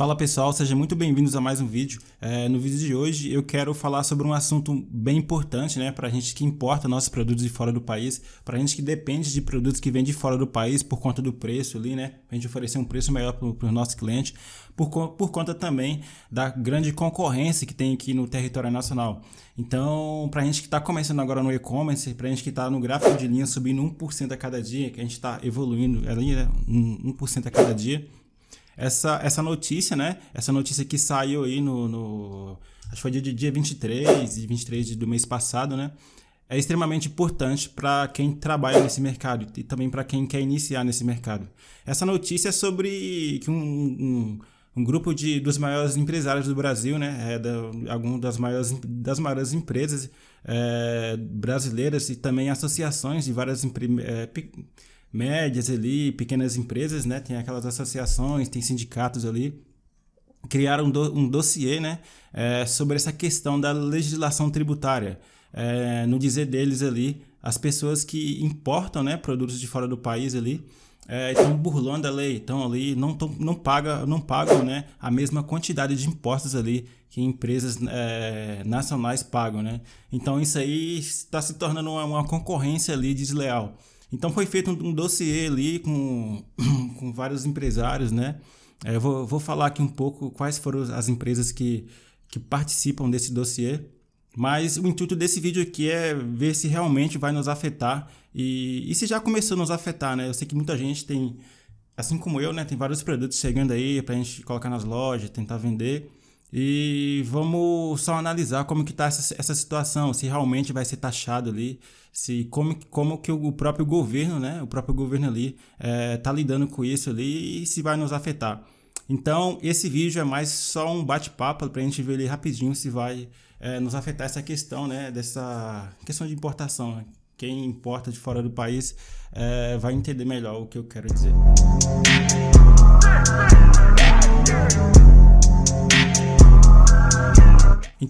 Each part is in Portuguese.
Fala pessoal, sejam muito bem-vindos a mais um vídeo. É, no vídeo de hoje eu quero falar sobre um assunto bem importante né, para a gente que importa nossos produtos de fora do país, para a gente que depende de produtos que vêm de fora do país por conta do preço ali, né? A gente oferecer um preço melhor para os nossos clientes, por, por conta também da grande concorrência que tem aqui no território nacional. Então, para a gente que está começando agora no e-commerce, para a gente que está no gráfico de linha subindo 1% a cada dia, que a gente está evoluindo ali, né, 1% a cada dia essa, essa notícia, né? Essa notícia que saiu aí no. no acho que foi dia, dia 23 e 23 do mês passado, né? É extremamente importante para quem trabalha nesse mercado e também para quem quer iniciar nesse mercado. Essa notícia é sobre que um, um, um grupo de, dos maiores empresários do Brasil, né? É da, algum das maiores, das maiores empresas é, brasileiras e também associações de várias. É, médias ali, pequenas empresas, né? Tem aquelas associações, tem sindicatos ali. Criaram um, do, um dossiê, né? É, sobre essa questão da legislação tributária. É, no dizer deles ali, as pessoas que importam, né? Produtos de fora do país ali, é, estão burlando a lei, estão ali, não, tão, não, paga, não pagam né, a mesma quantidade de impostos ali que empresas é, nacionais pagam. Né? Então isso aí está se tornando uma, uma concorrência ali desleal. Então foi feito um, um dossiê ali com, com vários empresários, né? É, eu vou, vou falar aqui um pouco quais foram as empresas que, que participam desse dossiê. Mas o intuito desse vídeo aqui é ver se realmente vai nos afetar e, e se já começou a nos afetar, né? Eu sei que muita gente tem, assim como eu, né? Tem vários produtos chegando aí para a gente colocar nas lojas, tentar vender. E vamos só analisar como que está essa, essa situação, se realmente vai ser taxado ali, se como, como que o próprio governo, né, o próprio governo ali está eh, é, lidando com isso ali e se vai nos afetar. Então, esse vídeo é mais só um bate-papo para a gente ver ali rapidinho se vai é, nos afetar essa questão, né, dessa questão de importação. Né? Quem importa de fora do país é, vai entender melhor o que eu quero dizer.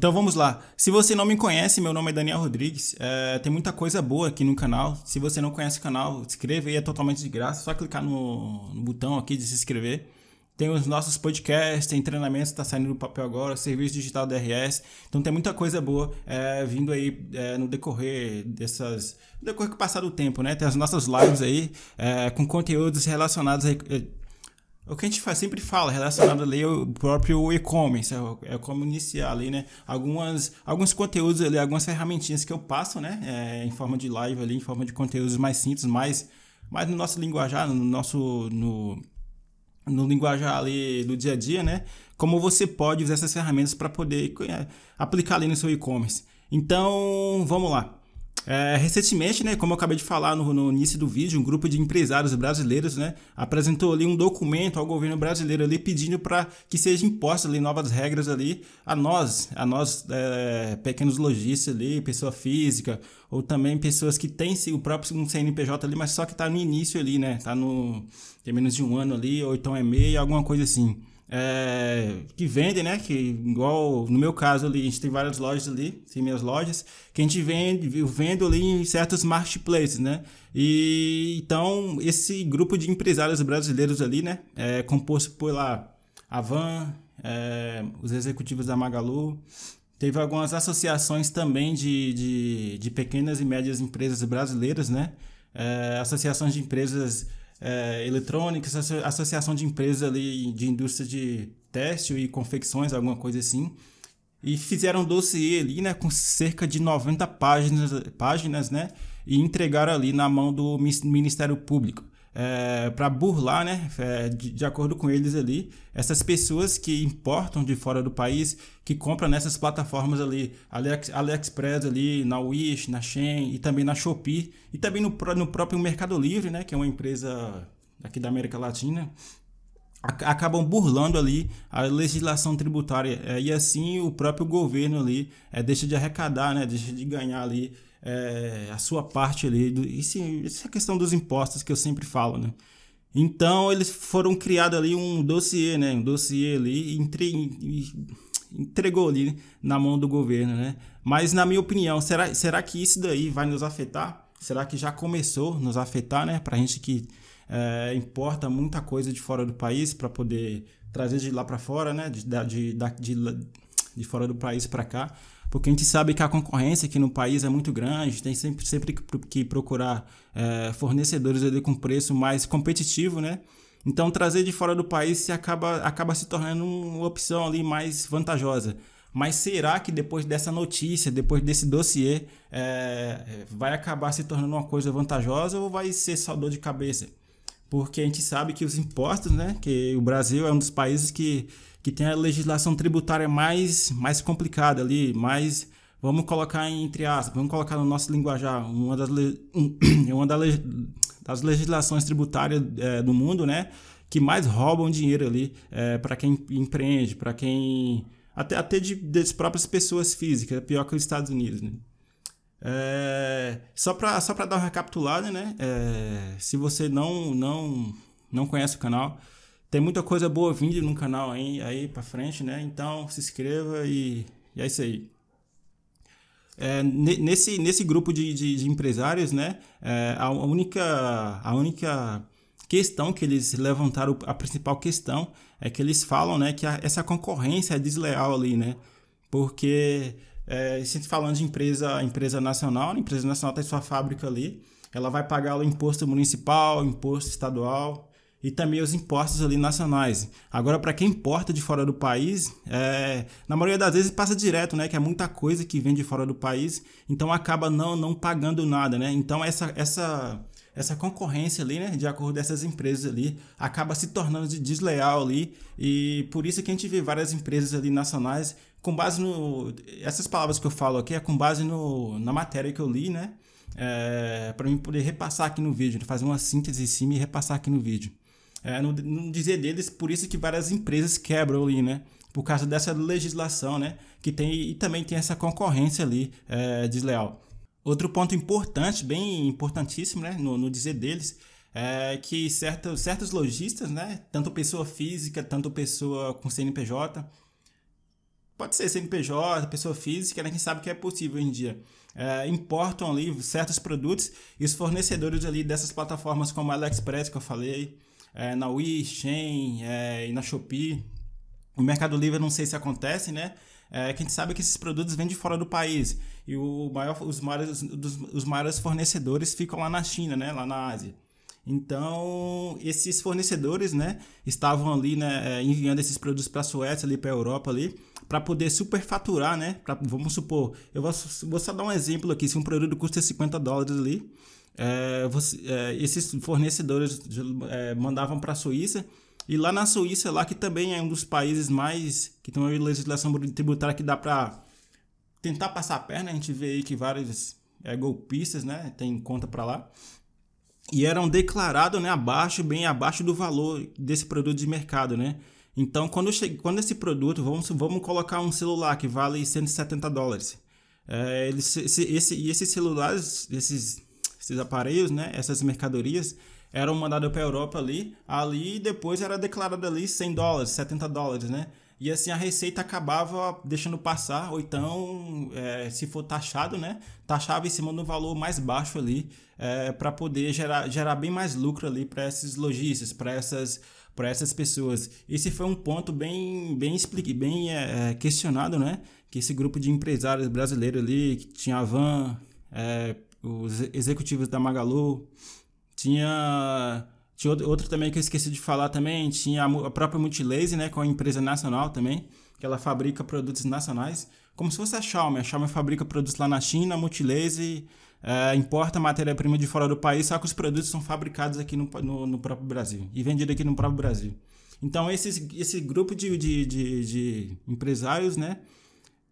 Então vamos lá. Se você não me conhece, meu nome é Daniel Rodrigues. É, tem muita coisa boa aqui no canal. Se você não conhece o canal, se inscreva aí, é totalmente de graça. Só clicar no, no botão aqui de se inscrever. Tem os nossos podcasts, tem treinamentos que está saindo do papel agora, serviço digital DRS. Então tem muita coisa boa é, vindo aí é, no decorrer dessas. No decorrer que passar do tempo, né? Tem as nossas lives aí é, com conteúdos relacionados aí, o que a gente faz, sempre fala relacionado ali ao próprio e-commerce, é, é como iniciar ali, né? Algumas, alguns conteúdos ali, algumas ferramentinhas que eu passo, né? É, em forma de live ali, em forma de conteúdos mais simples, mais, mais no nosso linguajar, no nosso, no, no linguajar ali do dia a dia, né? Como você pode usar essas ferramentas para poder é, aplicar ali no seu e-commerce. Então, vamos lá. É, recentemente, né, como eu acabei de falar no, no, início do vídeo, um grupo de empresários brasileiros né, apresentou ali um documento ao governo brasileiro ali pedindo para que sejam impostas ali novas regras ali a nós, a nós é, pequenos lojistas ali, pessoa física ou também pessoas que têm o próprio CNPJ ali, mas só que está no início ali, né, tá no tem menos de um ano ali ou então é meio, alguma coisa assim é, que vendem, né? Que igual no meu caso ali, a gente tem várias lojas ali, tem minhas lojas, que a gente vende, eu vendo ali em certos marketplaces, né? E então esse grupo de empresários brasileiros ali, né? É composto por lá a Van, é, os executivos da Magalu, teve algumas associações também de, de, de pequenas e médias empresas brasileiras, né? É, associações de empresas é, associação de empresas ali de indústria de têxtil e confecções, alguma coisa assim. E fizeram um dossiê ali, né, com cerca de 90 páginas, páginas, né, e entregaram ali na mão do Ministério Público é, para burlar, né, é, de, de, acordo com eles ali, essas pessoas que importam de fora do país, que compram nessas plataformas ali, Alex, AliExpress ali, na Wish, na Shein e também na Shopee e também no, no próprio Mercado Livre, né, que é uma empresa aqui da América Latina, acabam burlando ali a legislação tributária. É, e assim o próprio governo ali é, deixa de arrecadar, né, deixa de ganhar ali é, a sua parte ali. Do, isso, isso é a questão dos impostos que eu sempre falo, né? Então eles foram criados ali um dossiê, né? Um dossiê ali entre, entregou ali na mão do governo, né? Mas na minha opinião, será, será que isso daí vai nos afetar? Será que já começou a nos afetar, né? Pra gente que é, importa muita coisa de fora do país para poder trazer de lá para fora, né? De, de, de, de fora do país para cá porque a gente sabe que a concorrência aqui no país é muito grande, tem sempre, sempre que procurar é, fornecedores ali com preço mais competitivo, né? Então trazer de fora do país se acaba, acaba se tornando uma opção ali mais vantajosa. Mas será que depois dessa notícia, depois desse dossiê, é, vai acabar se tornando uma coisa vantajosa ou vai ser só dor de cabeça? Porque a gente sabe que os impostos, né? Que o Brasil é um dos países que que tem a legislação tributária mais, mais complicada ali, mais vamos colocar entre aspas, vamos colocar no nosso linguajar, uma das, uma das legislações tributárias é, do mundo, né, que mais roubam dinheiro ali é, para quem empreende, para quem até, até de, das próprias pessoas físicas, é pior que os Estados Unidos, né? É, só para só dar uma recapitulada, né? É, se você não, não, não conhece o canal, tem muita coisa boa vindo no canal aí, aí pra frente, né? Então se inscreva e, e é isso aí. É, nesse, nesse grupo de, de, de empresários, né? É, a, única, a única questão que eles levantaram, a principal questão, é que eles falam né, que a, essa concorrência é desleal ali, né? Porque é, se falando de empresa, empresa nacional, a empresa nacional tem sua fábrica ali, ela vai pagar o imposto municipal, imposto estadual, e também os impostos ali nacionais. Agora, para quem importa de fora do país, é, na maioria das vezes passa direto, né? Que é muita coisa que vem de fora do país, então acaba não, não pagando nada, né? Então essa, essa, essa concorrência ali, né? De acordo com essas empresas ali, acaba se tornando desleal ali e por isso que a gente vê várias empresas ali nacionais com base no... Essas palavras que eu falo aqui é com base no, na matéria que eu li, né? É, para mim poder repassar aqui no vídeo, fazer uma síntese em cima e repassar aqui no vídeo. É, dizer deles, por isso que várias empresas quebram ali, né? Por causa dessa legislação, né? Que tem e também tem essa concorrência ali é, desleal. Outro ponto importante, bem importantíssimo, né? No, no dizer deles, é que certos, certos lojistas, né? Tanto pessoa física, tanto pessoa com CNPJ, pode ser CNPJ, pessoa física, né? Quem sabe que é possível hoje em dia. É, importam ali certos produtos e os fornecedores ali dessas plataformas como a AliExpress que eu falei, é, na Wii, Shein é, e na Shopee. O Mercado Livre não sei se acontece, né? É, que a gente sabe que esses produtos vêm de fora do país. E o maior, os, maiores, os maiores fornecedores ficam lá na China, né? Lá na Ásia. Então, esses fornecedores, né, estavam ali, né, é, enviando esses produtos para a Suécia, ali para a Europa ali, para poder superfaturar, né? Pra, vamos supor, eu vou, vou só dar um exemplo aqui, se um produto custa 50 dólares ali, é, você, é, esses fornecedores é, mandavam para a Suíça e lá na Suíça lá que também é um dos países mais que tem uma legislação tributária que dá para tentar passar a perna a gente vê aí que vários é, golpistas né tem conta para lá e eram declarados né abaixo bem abaixo do valor desse produto de mercado né então quando cheguei, quando esse produto vamos vamos colocar um celular que vale 170 dólares é, eles, esse, esse, e esses celulares esses esses aparelhos, né, essas mercadorias, eram mandadas para a Europa ali, ali depois era declarado ali 100 dólares, 70 dólares, né? E assim a receita acabava deixando passar, ou então, é, se for taxado, né? Taxava em cima do valor mais baixo ali, é, para poder gerar, gerar bem mais lucro ali para esses lojistas, para essas, essas pessoas. Esse foi um ponto bem, bem, explique, bem é, é, questionado, né? Que esse grupo de empresários brasileiros ali, que tinha a Van, é, os executivos da Magalu. Tinha, tinha outro, também que eu esqueci de falar também, tinha a própria Multilaser, né, com a empresa nacional também, que ela fabrica produtos nacionais, como se fosse a Xiaomi. A Xiaomi fabrica produtos lá na China, a Multilaser é, importa matéria-prima de fora do país, só que os produtos são fabricados aqui no, no, no próprio Brasil e vendidos aqui no próprio Brasil. Então, esses, esse grupo de, de, de, de empresários, né,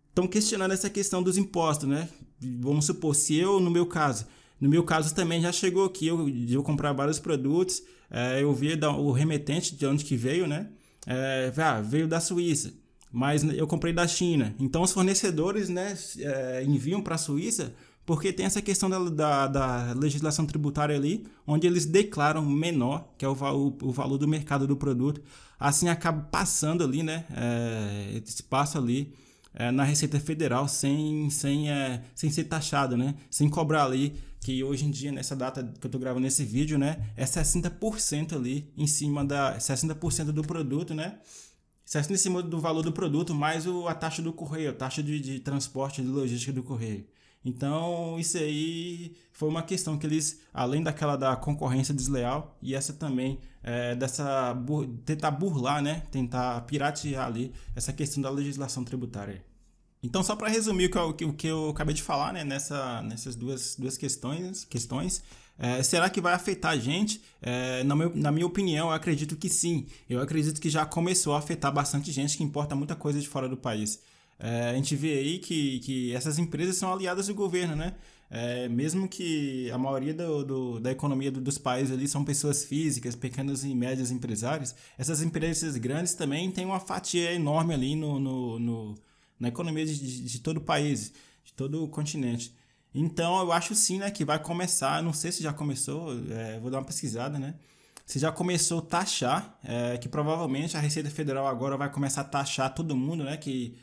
estão questionando essa questão dos impostos, né? Vamos supor, se eu, no meu caso, no meu caso também já chegou aqui, eu, eu comprar vários produtos, é, eu vi da, o remetente de onde que veio, né? É, ah, veio da Suíça, mas eu comprei da China. Então os fornecedores, né, é, enviam para a Suíça porque tem essa questão da, da, da, legislação tributária ali, onde eles declaram menor, que é o, o, o valor do mercado do produto. Assim acaba passando ali, né? É, passa ali é, na Receita Federal sem, sem, é, sem ser taxado, né? Sem cobrar ali, que hoje em dia, nessa data que eu tô gravando esse vídeo, né? É 60% ali em cima da... 60% do produto, né? 60% em cima do valor do produto, mais o, a taxa do correio, a taxa de, de transporte, de logística do correio. Então, isso aí foi uma questão que eles, além daquela da concorrência desleal, e essa também, é, dessa bur tentar burlar, né? Tentar piratear ali essa questão da legislação tributária. Então, só para resumir o que, eu, o que eu acabei de falar, né? Nessa, nessas duas, duas questões, questões é, será que vai afetar a gente? É, na, meu, na minha opinião, eu acredito que sim. Eu acredito que já começou a afetar bastante gente que importa muita coisa de fora do país. É, a gente vê aí que, que essas empresas são aliadas do governo, né? É, mesmo que a maioria do, do, da economia do, dos países ali são pessoas físicas, pequenos e médios empresários, essas empresas grandes também têm uma fatia enorme ali no, no, no na economia de, de, de, todo o país, de todo o continente. Então eu acho sim né, que vai começar, não sei se já começou, é, vou dar uma pesquisada, né? Se já começou a taxar, é, que provavelmente a Receita Federal agora vai começar a taxar todo mundo, né? Que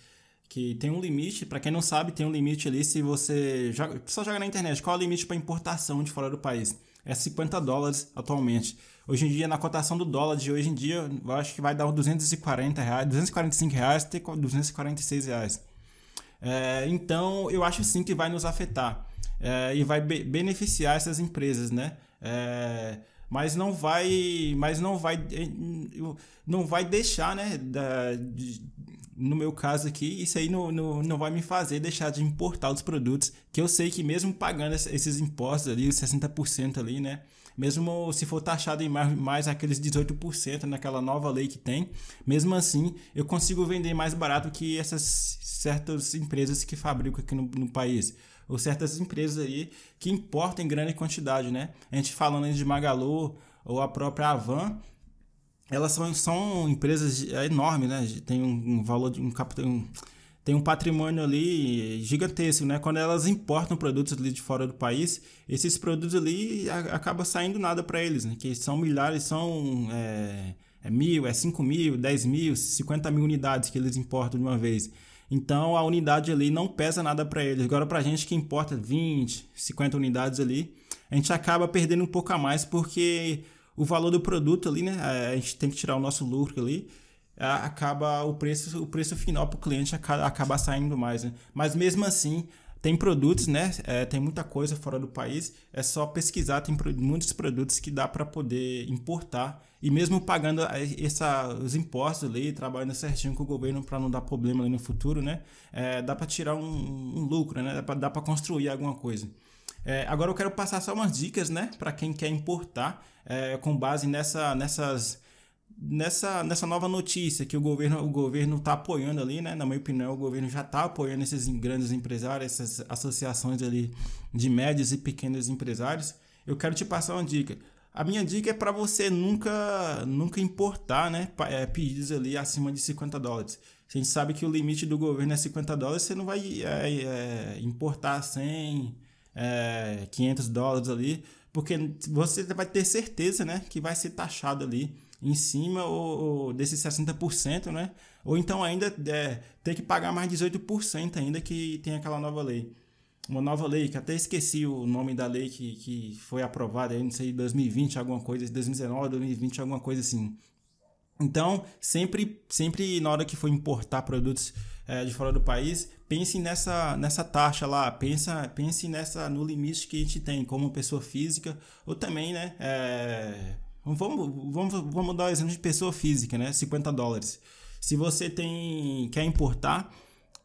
que tem um limite, para quem não sabe, tem um limite ali se você joga, só joga na internet, qual é o limite para importação de fora do país? É 50 dólares atualmente. Hoje em dia, na cotação do dólar de hoje em dia, eu acho que vai dar uns 240 reais, 245 reais até 246 reais. É, então, eu acho sim que vai nos afetar é, e vai be beneficiar essas empresas, né? É, mas não vai, mas não vai, não vai deixar, né? Da, de, no meu caso aqui, isso aí não, não, não vai me fazer deixar de importar os produtos, que eu sei que mesmo pagando esses impostos ali, os 60% ali, né? Mesmo se for taxado em mais, mais aqueles 18% naquela nova lei que tem, mesmo assim eu consigo vender mais barato que essas certas empresas que fabricam aqui no, no país ou certas empresas aí que importam em grande quantidade, né? A gente falando de Magalu ou a própria Avan, elas são, são empresas é enormes, né? Tem um, um valor de um capital. tem um patrimônio ali gigantesco, né? Quando elas importam produtos ali de fora do país, esses produtos ali a, acaba saindo nada para eles, né? Que são milhares, são é, é mil, é cinco mil, dez mil, cinquenta mil unidades que eles importam de uma vez. Então a unidade ali não pesa nada para eles. Agora para a gente que importa 20, 50 unidades ali, a gente acaba perdendo um pouco a mais porque o valor do produto ali, né? A gente tem que tirar o nosso lucro ali. Acaba o preço, o preço final para o cliente acaba, saindo mais, né? Mas mesmo assim, tem produtos, né? É, tem muita coisa fora do país. É só pesquisar, tem muitos produtos que dá para poder importar. E mesmo pagando essa, os impostos ali, trabalhando certinho com o governo para não dar problema no futuro, né? É, dá para tirar um, um, lucro, né? Dá para construir alguma coisa. É, agora eu quero passar só umas dicas, né, para quem quer importar, é, com base nessa, nessas, nessa, nessa nova notícia que o governo o governo está apoiando ali, né? Na minha opinião, o governo já está apoiando esses grandes empresários, essas associações ali de médios e pequenos empresários. Eu quero te passar uma dica. A minha dica é para você nunca nunca importar, né, é, pedidos ali acima de 50 dólares. A gente sabe que o limite do governo é 50 dólares, você não vai é, é, importar 100, é, 500 dólares ali, porque você vai ter certeza, né, que vai ser taxado ali em cima ou, ou desses 60%, né? Ou então ainda é, ter que pagar mais 18% ainda que tem aquela nova lei. Uma nova lei, que até esqueci o nome da lei que, que foi aprovada, aí, não sei, 2020, alguma coisa, 2019, 2020, alguma coisa assim. Então, sempre, sempre na hora que for importar produtos é, de fora do país, pense nessa, nessa taxa lá, pensa, pense nessa no limite que a gente tem como pessoa física, ou também, né? É, vamos, vamos, vamos dar o um exemplo de pessoa física, né? 50 dólares. Se você tem quer importar,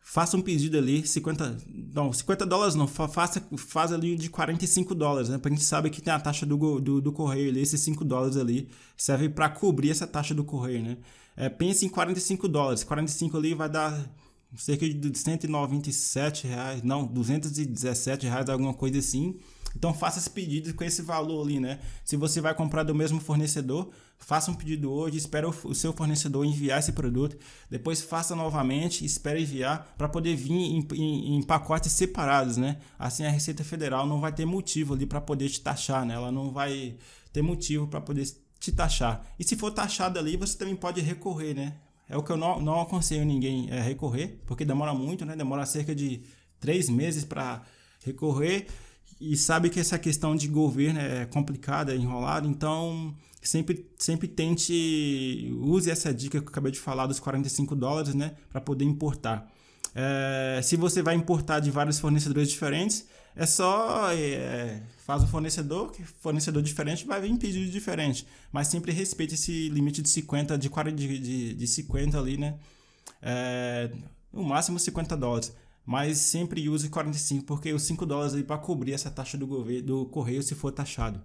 faça um pedido ali, 50, não, 50 dólares não, faça, faz ali de 45 dólares, né? Pra gente saber que tem a taxa do, do, do correio ali, esses 5 dólares ali, serve para cobrir essa taxa do correio, né? É, pense em 45 dólares, 45 ali vai dar cerca de 197 reais, não, 217 reais, alguma coisa assim. Então faça esse pedido com esse valor ali, né? Se você vai comprar do mesmo fornecedor, faça um pedido hoje, espera o seu fornecedor enviar esse produto, depois faça novamente, espere enviar para poder vir em, em, em, pacotes separados, né? Assim a Receita Federal não vai ter motivo ali para poder te taxar, né? Ela não vai ter motivo para poder te taxar. E se for taxado ali, você também pode recorrer, né? É o que eu não, não aconselho ninguém é, recorrer, porque demora muito, né? Demora cerca de três meses para recorrer e sabe que essa questão de governo é complicada, é enrolada, então sempre, sempre tente, use essa dica que eu acabei de falar dos 45 dólares, né, para poder importar. É, se você vai importar de vários fornecedores diferentes, é só é, faz o fornecedor, que fornecedor diferente vai vir pedido diferente, mas sempre respeite esse limite de 50, de, 40, de, de, de 50 ali, né, é, no máximo 50 dólares mas sempre use 45, porque os 5 dólares aí para cobrir essa taxa do governo do correio se for taxado.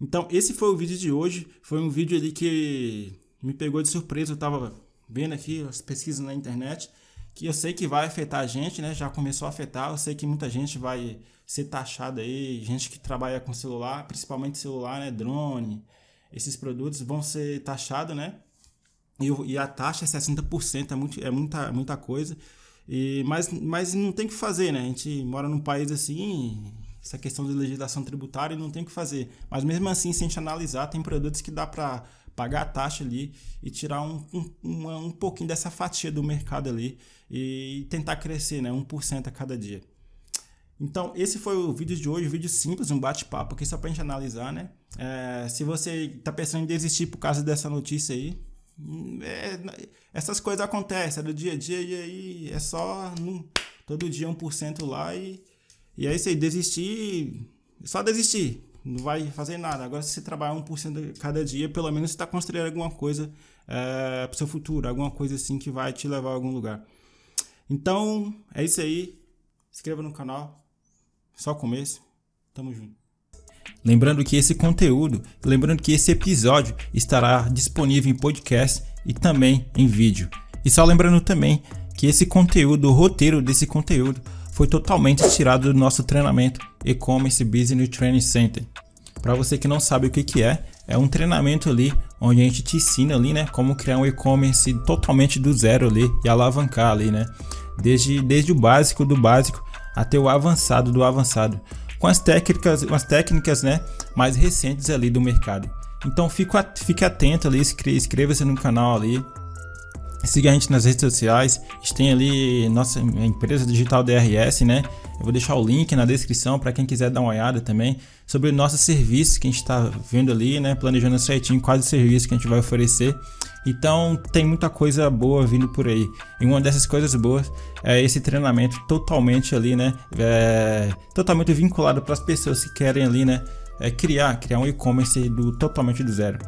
Então, esse foi o vídeo de hoje. Foi um vídeo ali que me pegou de surpresa. Eu estava vendo aqui as pesquisas na internet, que eu sei que vai afetar a gente, né? Já começou a afetar. Eu sei que muita gente vai ser taxada aí, gente que trabalha com celular, principalmente celular, né? Drone, esses produtos vão ser taxados, né? E, e a taxa é 60%, é, muito, é muita, muita coisa. E, mas, mas não tem o que fazer, né? A gente mora num país assim, essa questão de legislação tributária não tem o que fazer. Mas mesmo assim, se a gente analisar, tem produtos que dá para pagar a taxa ali e tirar um, um, um, pouquinho dessa fatia do mercado ali e tentar crescer, né? 1% a cada dia. Então, esse foi o vídeo de hoje, um vídeo simples, um bate-papo aqui só para a gente analisar, né? É, se você está pensando em desistir por causa dessa notícia aí, é, essas coisas acontecem, é do dia a dia e aí é só num, todo dia 1% lá e, e aí você desistir, só desistir, não vai fazer nada. Agora se você trabalhar 1% cada dia, pelo menos você está construindo alguma coisa é, para o seu futuro, alguma coisa assim que vai te levar a algum lugar. então é isso aí, se inscreva no canal, só o começo, tamo junto. Lembrando que esse conteúdo, lembrando que esse episódio estará disponível em podcast e também em vídeo. E só lembrando também que esse conteúdo, o roteiro desse conteúdo, foi totalmente tirado do nosso treinamento E-Commerce Business Training Center. Para você que não sabe o que, que é, é um treinamento ali onde a gente te ensina ali, né, como criar um e-commerce totalmente do zero ali e alavancar ali, né, desde, desde o básico do básico até o avançado do avançado com as técnicas, as técnicas né, mais recentes ali do mercado. Então fique, atento ali, inscreva-se no canal ali, siga a gente nas redes sociais, a gente tem ali nossa empresa digital DRS, né? Eu vou deixar o link na descrição para quem quiser dar uma olhada também sobre nossos serviços que a gente está vendo ali, né? Planejando certinho quais os serviços que a gente vai oferecer. Então tem muita coisa boa vindo por aí. E uma dessas coisas boas é esse treinamento totalmente ali, né? É, totalmente vinculado para as pessoas que querem ali, né? É criar, criar um e-commerce do totalmente do zero.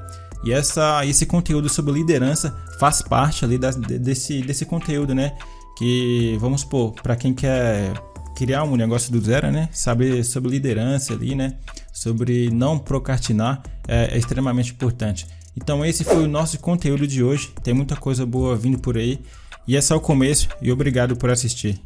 E essa, esse conteúdo sobre liderança faz parte ali das, desse, desse conteúdo, né? Que vamos supor, para quem quer criar um negócio do zero, né? Saber sobre liderança ali, né? Sobre não procrastinar é, é extremamente importante. Então esse foi o nosso conteúdo de hoje. Tem muita coisa boa vindo por aí. E é só o começo e obrigado por assistir.